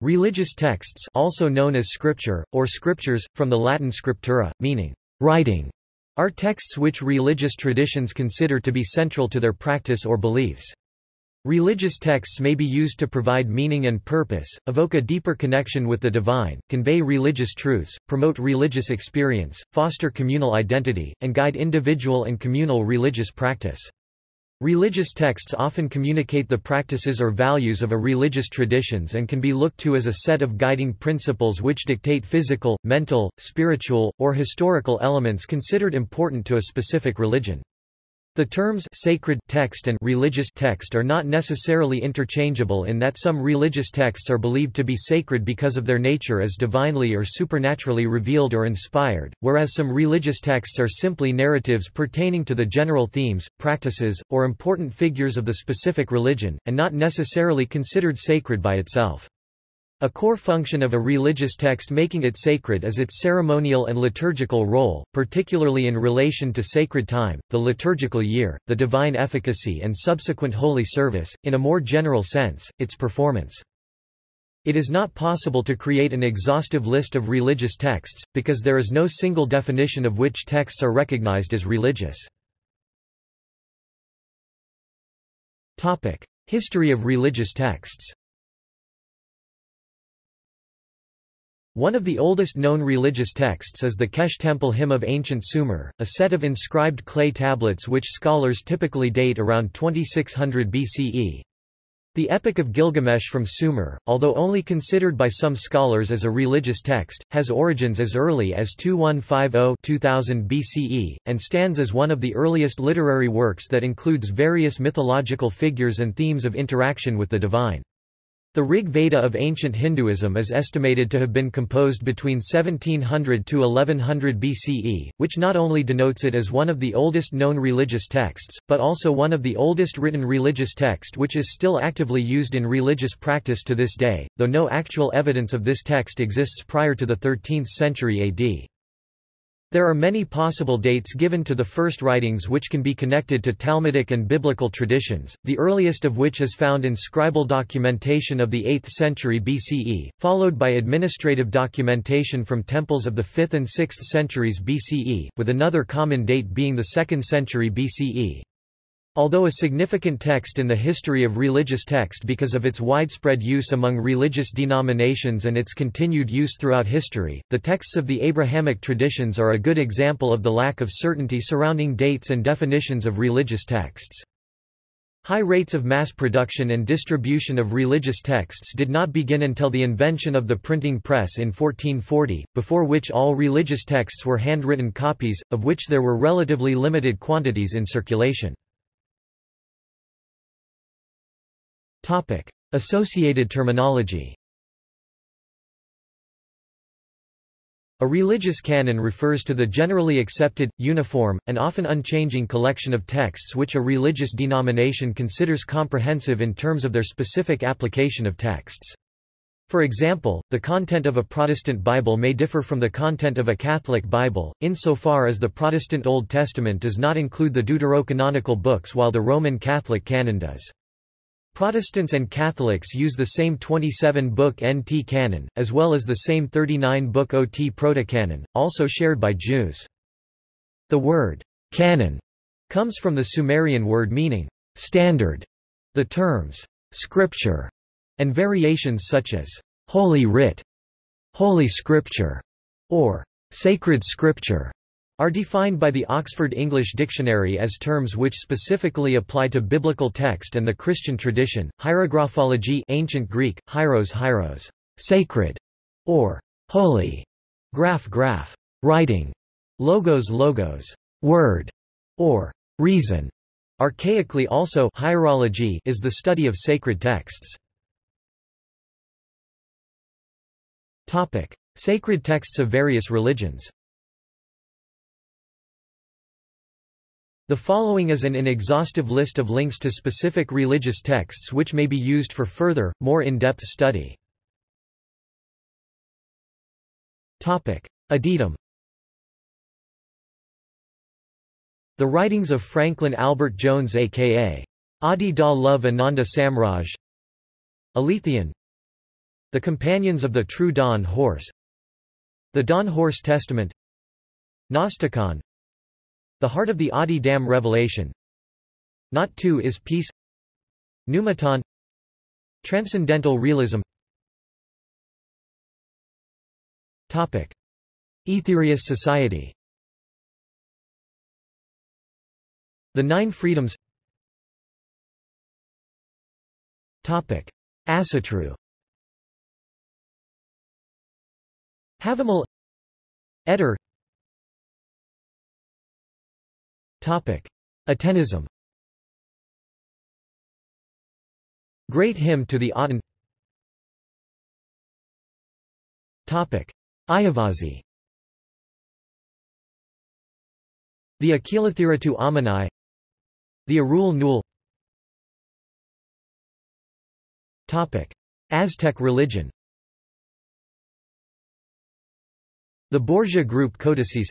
Religious texts also known as scripture, or scriptures, from the Latin scriptura, meaning writing, are texts which religious traditions consider to be central to their practice or beliefs. Religious texts may be used to provide meaning and purpose, evoke a deeper connection with the divine, convey religious truths, promote religious experience, foster communal identity, and guide individual and communal religious practice. Religious texts often communicate the practices or values of a religious traditions and can be looked to as a set of guiding principles which dictate physical, mental, spiritual, or historical elements considered important to a specific religion. The terms sacred text and religious text are not necessarily interchangeable in that some religious texts are believed to be sacred because of their nature as divinely or supernaturally revealed or inspired, whereas some religious texts are simply narratives pertaining to the general themes, practices, or important figures of the specific religion, and not necessarily considered sacred by itself. A core function of a religious text making it sacred is its ceremonial and liturgical role, particularly in relation to sacred time, the liturgical year, the divine efficacy and subsequent holy service, in a more general sense, its performance. It is not possible to create an exhaustive list of religious texts, because there is no single definition of which texts are recognized as religious. History of religious texts One of the oldest known religious texts is the Kesh Temple Hymn of Ancient Sumer, a set of inscribed clay tablets which scholars typically date around 2600 BCE. The Epic of Gilgamesh from Sumer, although only considered by some scholars as a religious text, has origins as early as 2150-2000 BCE, and stands as one of the earliest literary works that includes various mythological figures and themes of interaction with the divine. The Rig Veda of ancient Hinduism is estimated to have been composed between 1700 to 1100 BCE, which not only denotes it as one of the oldest known religious texts, but also one of the oldest written religious text which is still actively used in religious practice to this day, though no actual evidence of this text exists prior to the 13th century AD. There are many possible dates given to the first writings which can be connected to Talmudic and biblical traditions, the earliest of which is found in scribal documentation of the 8th century BCE, followed by administrative documentation from temples of the 5th and 6th centuries BCE, with another common date being the 2nd century BCE. Although a significant text in the history of religious text because of its widespread use among religious denominations and its continued use throughout history, the texts of the Abrahamic traditions are a good example of the lack of certainty surrounding dates and definitions of religious texts. High rates of mass production and distribution of religious texts did not begin until the invention of the printing press in 1440, before which all religious texts were handwritten copies, of which there were relatively limited quantities in circulation. Associated terminology A religious canon refers to the generally accepted, uniform, and often unchanging collection of texts which a religious denomination considers comprehensive in terms of their specific application of texts. For example, the content of a Protestant Bible may differ from the content of a Catholic Bible, insofar as the Protestant Old Testament does not include the deuterocanonical books while the Roman Catholic canon does. Protestants and Catholics use the same 27-book NT canon, as well as the same 39-book OT protocanon, also shared by Jews. The word, canon, comes from the Sumerian word meaning, standard. The terms, scripture, and variations such as, Holy Writ, Holy Scripture, or Sacred Scripture, are defined by the Oxford English Dictionary as terms which specifically apply to biblical text and the Christian tradition. Hierographology ancient Greek, hieros hieros, sacred, or holy, graph graph, writing, logos logos, word, or reason. Archaically also hierology is the study of sacred texts. Topic: Sacred texts of various religions. The following is an inexhaustive list of links to specific religious texts which may be used for further, more in-depth study. Addendum The writings of Franklin Albert Jones a.k.a. Adi da Love Ananda Samraj. Aletheon The Companions of the True Dawn Horse. The Dawn Horse Testament. Gnosticon The Heart of the Adi Dam Revelation. Not Two is Peace. Pneumaton. Transcendental Realism. Topic. Aetherius Society. The Nine Freedoms. Topic. Asatru. Havamal Edda Atenism Great Hymn to the Aten. Topic. Ayavasi. The Akilathiratu Amanai The Arul Nul Topic. Aztec religion. The Borgia group codices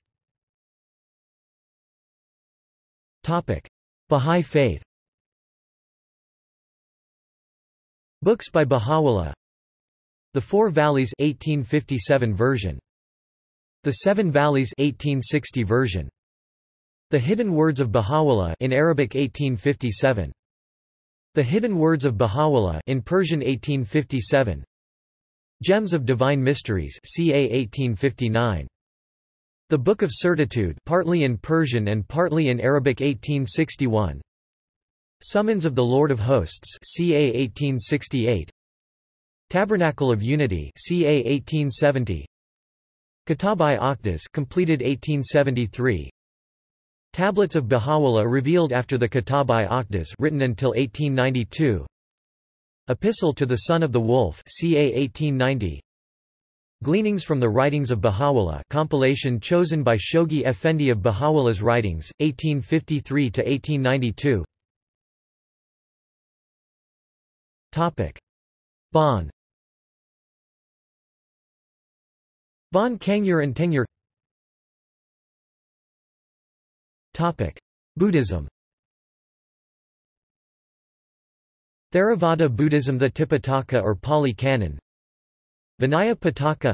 Bahá'í Faith. Books by Baha'u'llah. The Four Valleys 1857 version. The Seven Valleys 1860 version. The Hidden Words of Baha'u'llah in Arabic 1857 The Hidden Words of Baha'u'llah in Persian 1857 Gems of Divine Mysteries CA 1859 The Book of Certitude partly in Persian and partly in Arabic 1861 Summons of the Lord of Hosts CA 1868 Tabernacle of Unity CA 1870 Kitab-i Aqdas completed 1873 Tablets of Baha'u'llah revealed after the Kitab-i Aqdas written until 1892 Epistle to the Son of the Wolf CA 1890 Gleanings from the Writings of Baha'u'llah compilation chosen by Shoghi Effendi of Baha'u'llah's Writings, 1853–1892 Bon. Bon Kangyur and Tengyur. Buddhism. Theravada Buddhism The Tipitaka or Pali Canon Vinaya Pitaka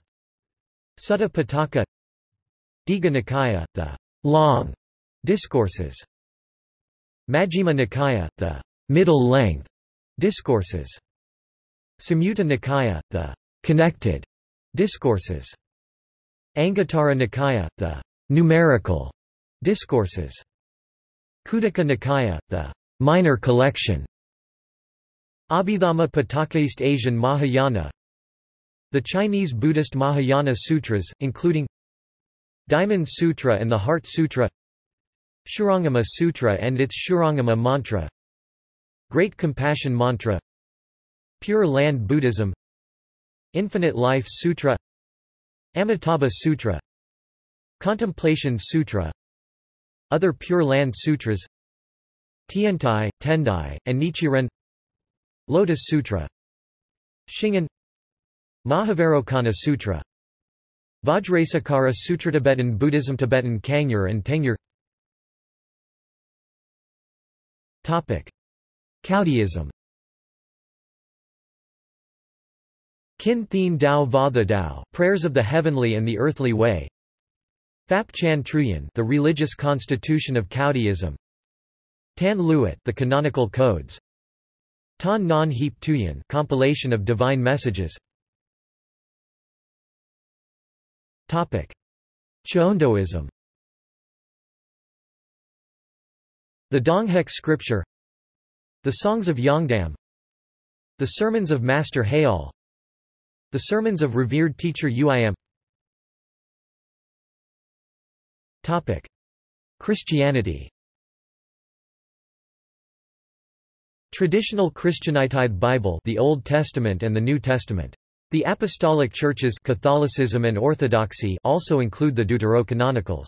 Sutta Pitaka Digha Nikaya, the long discourses Majjhima Nikaya, the middle length discourses Samyutta Nikaya, the connected discourses Anguttara Nikaya, the numerical discourses Khuddaka Nikaya, the minor collection Abhidhamma Pitaka East Asian Mahayana The Chinese Buddhist Mahayana Sutras, including Diamond Sutra and the Heart Sutra Shurangama Sutra and its Shurangama Mantra Great Compassion Mantra Pure Land Buddhism Infinite Life Sutra Amitabha Sutra Contemplation Sutra Other Pure Land Sutras Tiantai, Tendai, and Nichiren Lotus Sutra Shingon Mahavarokana Sutra. Vajrasekhara Sutra Tibetan Buddhism Tibetan Kangyur and Tengyur. Topic. Caodaism Kin Thien Dao Va the Dao Prayers of the Heavenly and the Earthly Way. Phap Chan Truyen The Religious Constitution of Caodaism Tan Luat The Canonical Codes. Tan Non Heap Tuyen Compilation of Divine Messages Topic. Cheondoism The Donghak Scripture. The Songs of Yongdam. The Sermons of Master Haewol the Sermons of Revered Teacher Uim Topic. Christianity. Traditional Christianitide Bible the Old Testament and the New Testament. The Apostolic Churches Catholicism and Orthodoxy also include the Deuterocanonicals.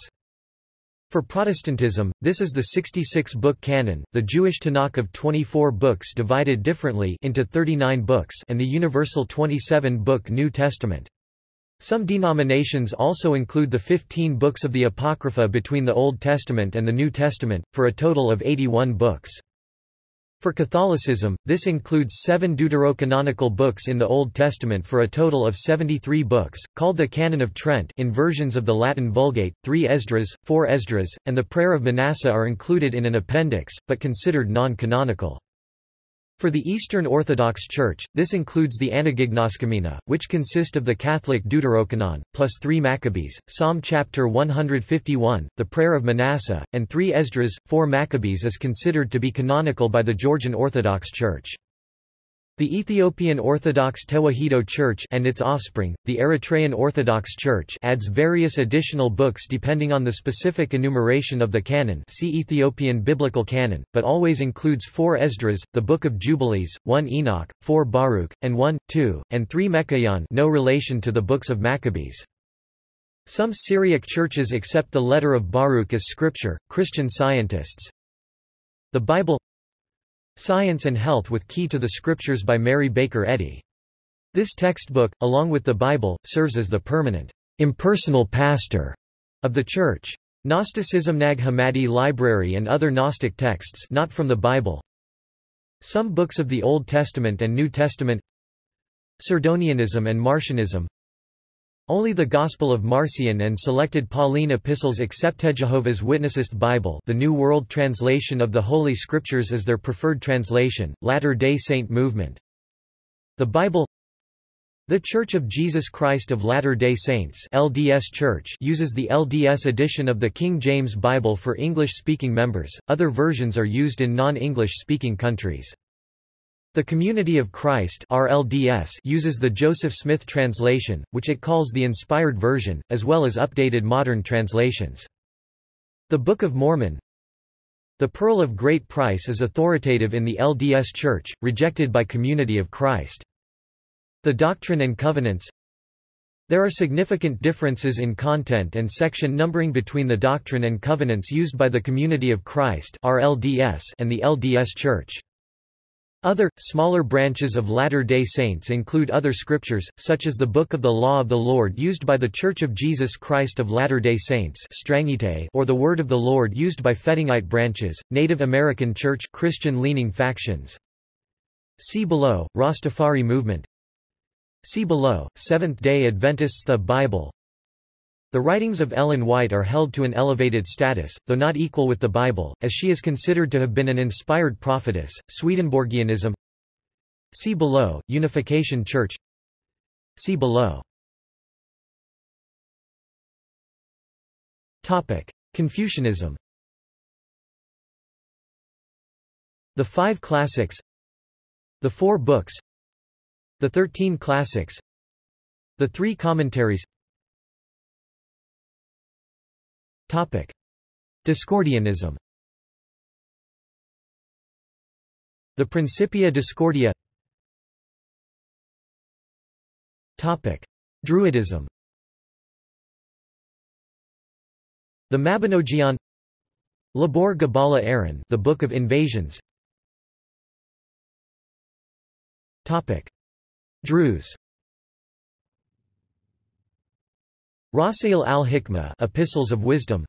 For Protestantism, this is the 66-book canon, the Jewish Tanakh of 24 books divided differently into 39 books and the universal 27-book New Testament. Some denominations also include the 15 books of the Apocrypha between the Old Testament and the New Testament, for a total of 81 books. For Catholicism, this includes seven deuterocanonical books in the Old Testament for a total of 73 books, called the Canon of Trent in versions of the Latin Vulgate, three Esdras, four Esdras, and the Prayer of Manasseh are included in an appendix, but considered non-canonical. For the Eastern Orthodox Church, this includes the Anagignoskomena, which consist of the Catholic Deuterocanon, plus three Maccabees, Psalm chapter 151, the Prayer of Manasseh, and three Esdras. Four Maccabees is considered to be canonical by the Georgian Orthodox Church. The Ethiopian Orthodox Tewahedo Church and its offspring, the Eritrean Orthodox Church adds various additional books depending on the specific enumeration of the canon see Ethiopian Biblical Canon, but always includes four Esdras, the Book of Jubilees, one Enoch, four Baruch, and one, two, and three Micaiah no relation to the books of Maccabees. Some Syriac churches accept the letter of Baruch as scripture. Christian scientists The Bible Science and Health with Key to the Scriptures by Mary Baker Eddy. This textbook, along with the Bible, serves as the permanent, impersonal pastor of the Church. Gnosticism Nag Hammadi Library and other Gnostic texts not from the Bible Some books of the Old Testament and New Testament Cerdonianism and Marcionism only the Gospel of Marcion and selected Pauline epistles accept Jehovah's Witnesses Bible the New World Translation of the Holy Scriptures is their preferred translation, Latter-day Saint movement. The Bible The Church of Jesus Christ of Latter-day Saints LDS Church uses the LDS edition of the King James Bible for English-speaking members, other versions are used in non-English speaking countries. The Community of Christ RLDS uses the Joseph Smith translation, which it calls the Inspired Version, as well as updated modern translations. The Book of Mormon The Pearl of Great Price is authoritative in the LDS Church, rejected by Community of Christ. The Doctrine and Covenants There are significant differences in content and section numbering between the Doctrine and Covenants used by the Community of Christ RLDS and the LDS Church. Other, smaller branches of Latter-day Saints include other scriptures, such as the Book of the Law of the Lord used by The Church of Jesus Christ of Latter-day Saints or the Word of the Lord used by Fettingite branches, Native American Church Christian-leaning factions. See below, Rastafari movement See below, Seventh-day Adventists The Bible the writings of Ellen White are held to an elevated status, though not equal with the Bible, as she is considered to have been an inspired prophetess. Swedenborgianism. See below, Unification Church. See below. Topic. Confucianism. The Five Classics. The Four Books. The Thirteen Classics. The Three Commentaries Topic. Discordianism The Principia Discordia Topic. Druidism The Mabinogion Lebor Gabála Érenn The Book of Invasions Topic. Druze Rasail al-Hikmah Epistles of Wisdom.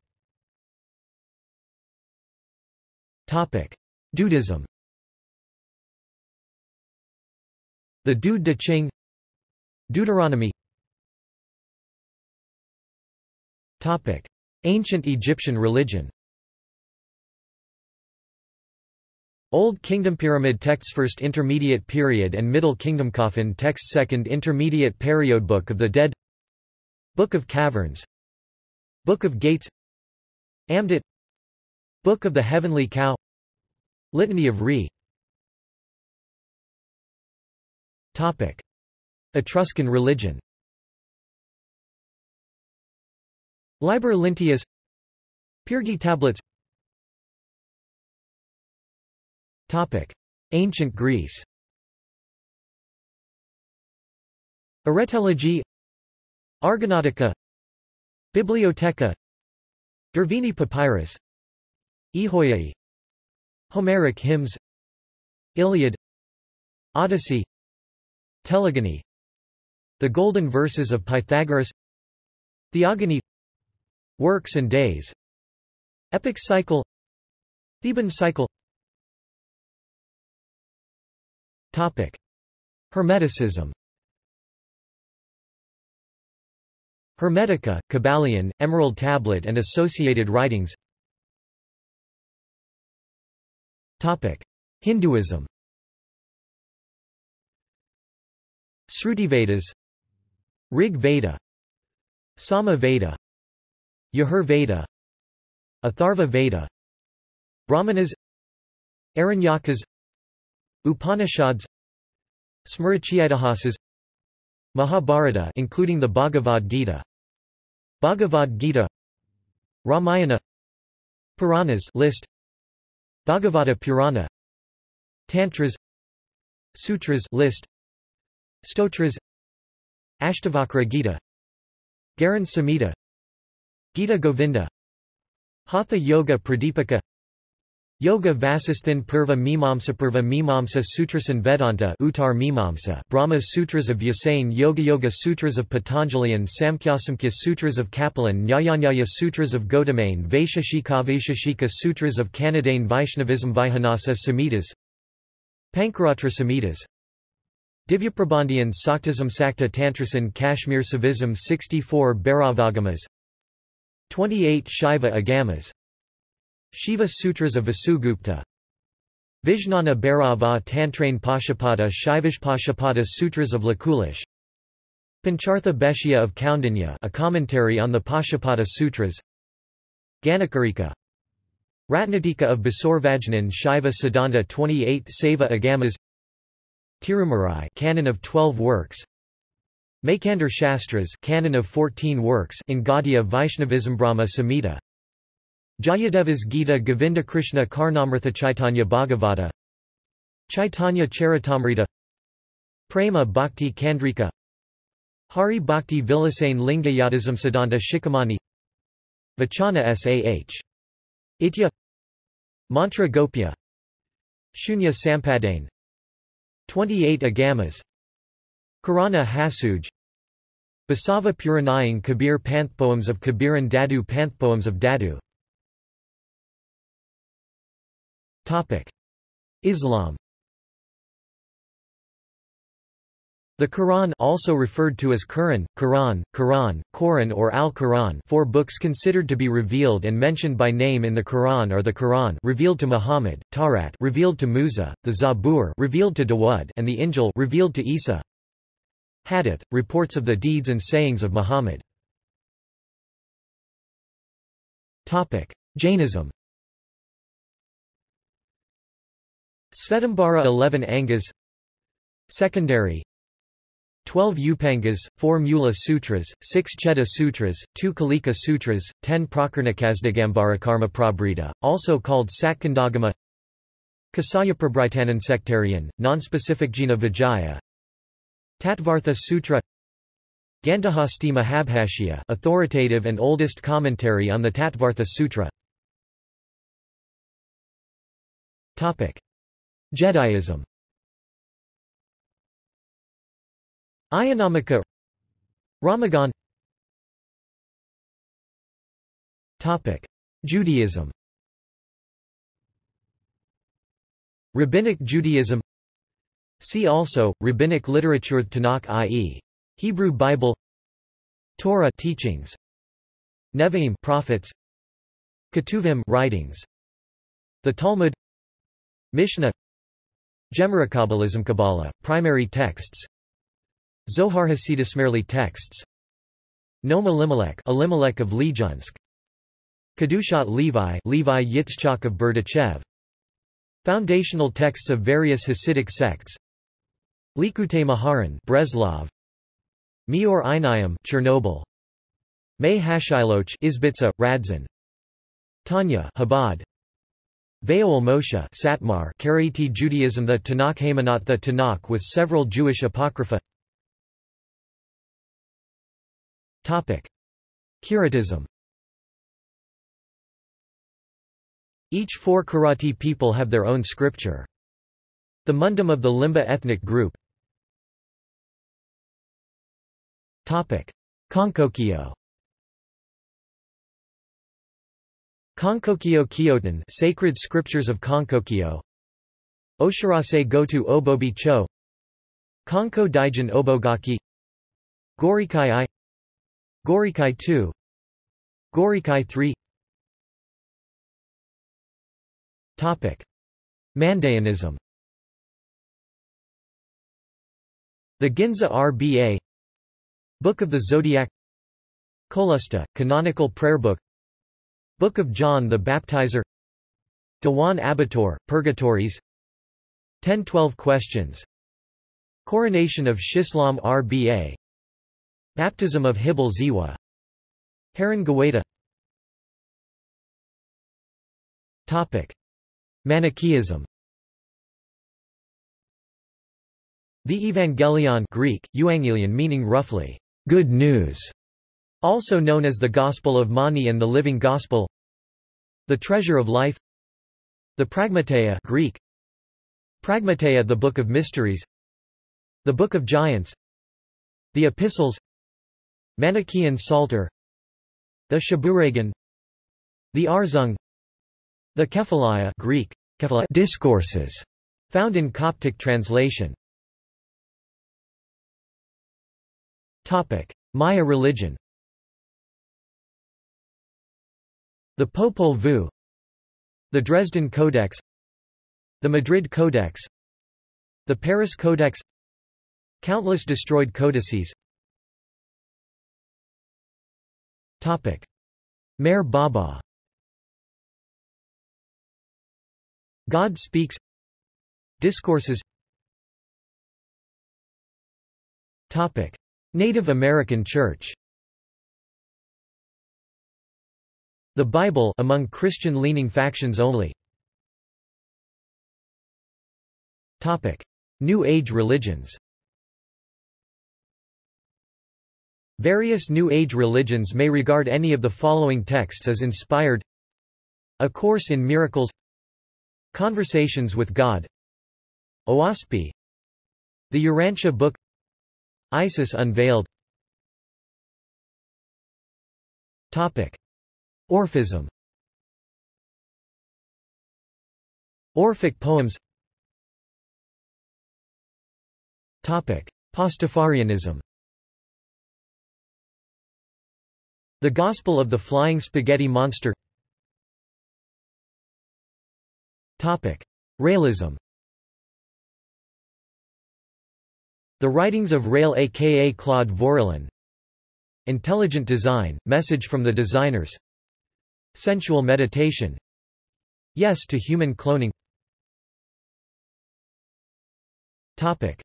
Topic: Dudeism The Dude de Ching. Deuteronomy. Topic: Ancient Egyptian religion. Old Kingdom Pyramid texts First Intermediate Period and Middle Kingdom Coffin texts Second Intermediate Period Book of the Dead Book of Caverns. Book of Gates. Amduat. Book of the Heavenly Cow. Litany of Re. Topic. Etruscan religion. Liber Linteus. Pyrgi tablets. Topic. Ancient Greece. Aretology Argonautica Bibliotheca Derveni Papyrus Ehoiae Homeric hymns Iliad Odyssey Telegony The Golden Verses of Pythagoras Theogony Works and Days Epic Cycle Theban Cycle Topic. Hermeticism Hermetica, Kybalion, Emerald Tablet and associated writings. Hinduism. Srutivedas. Rig Veda Sama Veda Yajur Veda Atharva Veda Brahmanas. Aranyakas. Upanishads. Smritiitihasas Mahabharata including the Bhagavad Gita. Bhagavad Gita Ramayana Puranas list. Bhagavata Purana Tantras Sutras list. Stotras Ashtavakra Gita Garan Samhita Gita Govinda Hatha Yoga Pradipika Yoga Vasisthan Purva Mimamsa Purva Mimamsa Sutrasan Vedanta Uttar Mimamsa Brahma Sutras of Vyasayan Yoga Yoga Sutras of Patanjali and Samkhyasamkhya Sutras of Kapilan Nyayanyaya Sutras of Gautamane Vaisheshika Vaisheshika Sutras of Kanadain Vaishnavism Vaihanasa Samhitas Pancaratra Samhitas Divyaprabandhiyan Saktasam Sakta Tantrasan Kashmir Shaivism 64 Bhairavagamas 28 Shaiva Agamas Shiva Sutras of Vasugupta. Vijnana Bhairava Tantrain Pashupada Shaivashpashupada Sutras of Lakulish. Panchartha Bhashya of Kaundinya a commentary on the Pashupada Sutras. Ganakarika. Ratnatika of Basurvajnan Shaiva Siddhanta 28 Shaiva Agamas. Tirumarai canon of 12 works. Maikandar Shastras canon of 14 works in Gaudiya Vaishnavism Brahma Samhita Jayadeva's Gita Govinda Krishna Karnamrtha Chaitanya Bhagavata Chaitanya Charitamrita Prema Bhakti Kandrika Hari Bhakti Vilasane Linga Yadisam Siddhanta Shikhamani Vachana Sah. Itya Mantra Gopya Shunya Sampadane 28 Agamas Karana Hasuj Basava Puranayang Kabir Panthpoems of Kabiran Dadu Panthpoems of Dadu Islam The Quran also referred to as Quran, Quran, Quran, Quran or Al-Quran four books considered to be revealed and mentioned by name in the Quran are the Quran revealed to Muhammad, Tawrat revealed to Musa, the Zabur revealed to Dawud and the Injil revealed to Isa. Hadith, reports of the deeds and sayings of Muhammad. Jainism Svetambara 11 Angas. Secondary. 12 Upangas, 4 Mula Sutras, 6 Cheda Sutras, 2 Kalika Sutras, 10 Prakarnakasdagambara Prabrita, also called Satkandagama Kasayaprabhritanan sectarian, non-specific Jina Vijaya. Tattvartha Sutra. Gandhahasti Mahabhashya authoritative and oldest commentary on the Tattvartha Sutra. Topic Jediism. Ayanamika Ramagan. Topic. Judaism. Rabbinic Judaism. See also Rabbinic literature Tanakh i.e. Hebrew Bible. Torah teachings. Nevi'im prophets. Ketuvim writings. The Talmud. Mishnah Gemara Kabbalism Kabbalah, primary texts. Zohar Hasidismerli texts. Noam Elimelech Elimelech of Lejunsk Kedushat Levi Levi Yitzchak of Berdichev. Foundational texts of various Hasidic sects. Likutei Moharan Breslov Meor Einayim Chernobyl. Mei Hashiloach Izbitza Radzin. Tanya Chabad Ve'ol Moshe Satmar Karaite Judaism The Tanakh Haymanot The Tanakh with several Jewish apocrypha. Curatism. Each four Karaite people have their own scripture. The Mundum of the Limba ethnic group. Konkokyo Konkokyo Kyotan Sacred Scriptures of Konkokyo Oshirase Goto Obobi Cho. Konko Daijin Obogaki. Gorikai I. Gorikai 2 Gorikai 3 Topic. Mandaeanism The Ginza RBA Book of the Zodiac. Kolusta, canonical prayer book Book of John the Baptizer. Diwan Abatur, Purgatories. 1012 Questions. Coronation of Shislam RBA Baptism of Hibil Ziwa Haran Gawaita. Topic. Manichaeism. The Evangelion Greek, Euangelion meaning roughly, good news, also known as the Gospel of Mani and the Living Gospel. The Treasure of Life. The Pragmateia Greek, Pragmateia the Book of Mysteries. The Book of Giants. The Epistles. Manichaean Psalter. The Shabuhragan The Arzung. The Kephalaia Greek, Discourses, found in Coptic translation. Maya religion The Popol Vuh. The Dresden Codex. The Madrid Codex. The Paris Codex. Countless destroyed codices. Topic. Meher Baba. God Speaks. Discourses. Topic. Native American Church The Bible among Christian-leaning factions only. Topic. New Age religions. Various New Age religions may regard any of the following texts as inspired. A Course in Miracles. Conversations with God. Oahspe The Urantia Book. Isis Unveiled. Topic. Orphism. Orphic poems. Topic. Pastafarianism. The Gospel of the Flying Spaghetti Monster. Topic. Raëlism The writings of Raël aka Claude Vorilhon Intelligent design, message from the designers Sensual meditation. Yes to human cloning. Topic.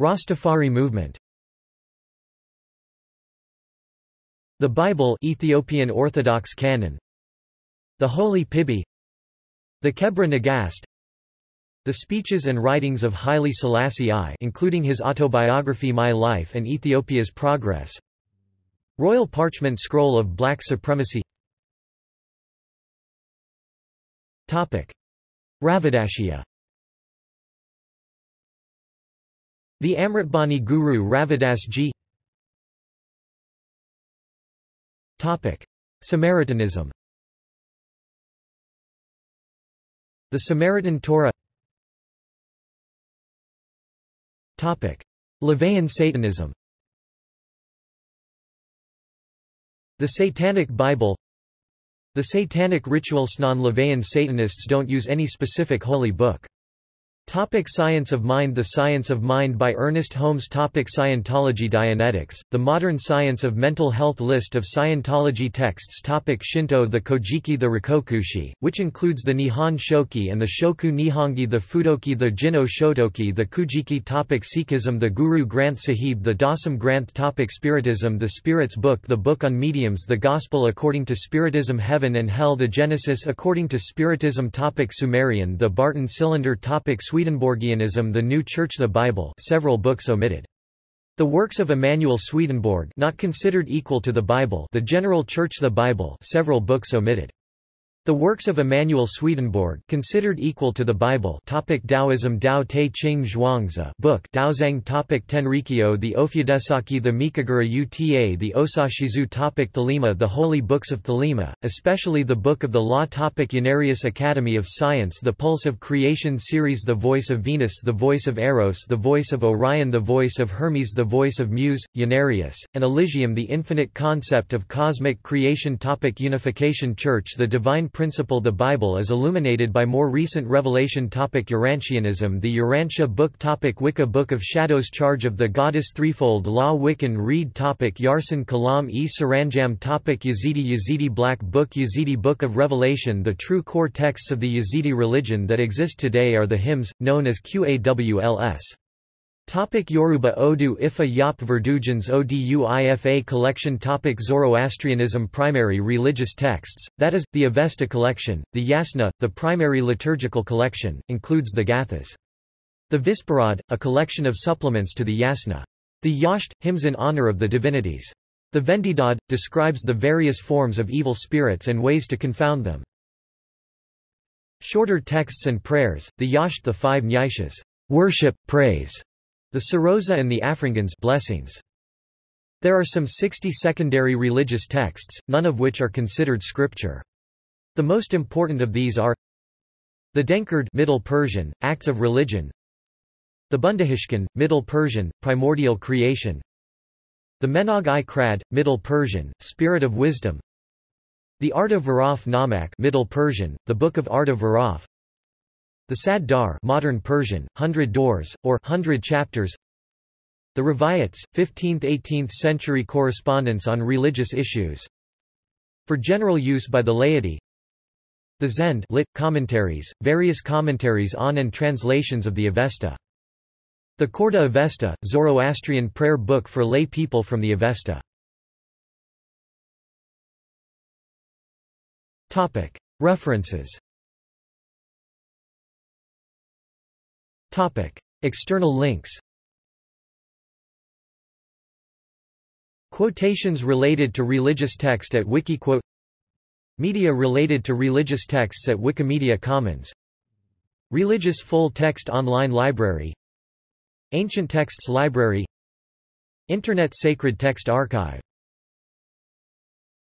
Rastafari movement. The Bible Ethiopian Orthodox Canon. The Holy Piby. The Kebra Nagast. The speeches and writings of Haile Selassie I including his autobiography My Life and Ethiopia's Progress. Royal Parchment Scroll of Black Supremacy Ravidashia The Amritbani Guru Ravidas Ji Samaritanism. The Samaritan Torah. LaVeyan Satanism. The Satanic Bible The Satanic Rituals Non-LaVeyan Satanists don't use any specific holy book. Topic Science of Mind The Science of Mind by Ernest Holmes Topic Scientology Dianetics, The Modern Science of Mental Health List of Scientology texts Topic Shinto The Kojiki The Rikokushi, which includes the Nihon Shoki and the Shoku Nihongi The Fudoki The Jinno Shotoki The Kujiki Topic Sikhism The Guru Granth Sahib The Dasam Granth Topic Spiritism The Spirit's Book The Book on Mediums The Gospel according to Spiritism Heaven and Hell The Genesis according to Spiritism Topic Sumerian The Barton Cylinder Topic Swedenborgianism The New Church The Bible several books omitted. The works of Emanuel Swedenborg not considered equal to the Bible The General Church The Bible several books omitted. The works of Emanuel Swedenborg considered equal to the Bible topic Taoism Tao Te Ching Zhuangzi book Daozang topic Tenrikyo the Ofudesaki the Mikagura Uta the Osashizu topic Thelema the Holy Books of Thelema, especially the Book of the Law topic Unarius Academy of Science The Pulse of Creation series The Voice of Venus The Voice of Eros The Voice of Orion The Voice of Hermes The Voice of Muse, Unarius, and Elysium The Infinite Concept of Cosmic Creation topic Unification Church The Divine principle The Bible is illuminated by more recent revelation topic Urantianism The Urantia book topic Wicca Book of Shadows Charge of the Goddess Threefold Law Wiccan Rede topic Yarsan Kalam e Saranjam topic Yazidi Yazidi Black Book Yazidi Book of Revelation The true core texts of the Yazidi religion that exist today are the hymns, known as Qawls. Topic Yoruba Odu Ifa Yop Verdujans Oduifa collection Topic Zoroastrianism Primary religious texts, that is, the Avesta collection, the Yasna, the primary liturgical collection, includes the Gathas. The Visparad, a collection of supplements to the Yasna. The Yasht, hymns in honor of the divinities. The Vendidad, describes the various forms of evil spirits and ways to confound them. Shorter texts and prayers, the Yasht the five Nyashas, worship, praise, the Sarosa and the Afringans blessings. There are some 60 secondary religious texts, none of which are considered scripture. The most important of these are the Denkard Middle Persian, Acts of Religion the Bundahishn, Middle Persian, Primordial Creation the Menag-i Krad, Middle Persian, Spirit of Wisdom the Arta Varaf Namak Middle Persian, the Book of Arta Varaf the Sad Dar modern Persian, Hundred Doors, or Hundred Chapters. The Rivayats, 15th–18th century correspondence on religious issues. For general use by the laity. The Zend lit, commentaries, various commentaries on and translations of the Avesta. The Khorda Avesta, Zoroastrian prayer book for lay people from the Avesta. References Topic. External links Quotations related to religious text at Wikiquote Media related to religious texts at Wikimedia Commons Religious full-text online library Ancient Texts Library Internet Sacred Text Archive